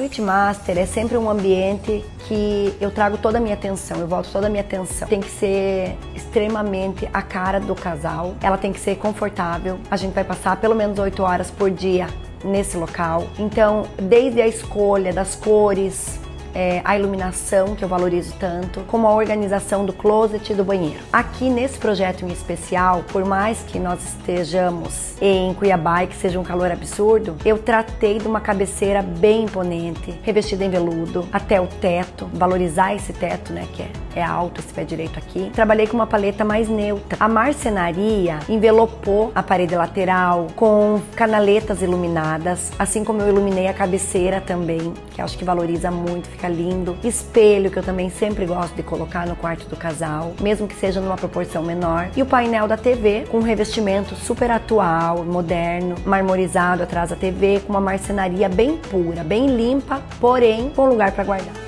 Suite Master é sempre um ambiente que eu trago toda a minha atenção, eu volto toda a minha atenção. Tem que ser extremamente a cara do casal, ela tem que ser confortável. A gente vai passar pelo menos 8 horas por dia nesse local. Então, desde a escolha das cores, é, a iluminação, que eu valorizo tanto, como a organização do closet e do banheiro. Aqui nesse projeto em especial, por mais que nós estejamos em Cuiabá e que seja um calor absurdo, eu tratei de uma cabeceira bem imponente, revestida em veludo, até o teto, valorizar esse teto, né, que é, é alto esse pé direito aqui. Trabalhei com uma paleta mais neutra. A marcenaria envelopou a parede lateral com canaletas iluminadas, assim como eu iluminei a cabeceira também, que acho que valoriza muito, fica lindo. Espelho, que eu também sempre gosto de colocar no quarto do casal, mesmo que seja numa proporção menor. E o painel da TV, com um revestimento super atual, moderno, marmorizado atrás da TV, com uma marcenaria bem pura, bem limpa, porém com lugar para guardar.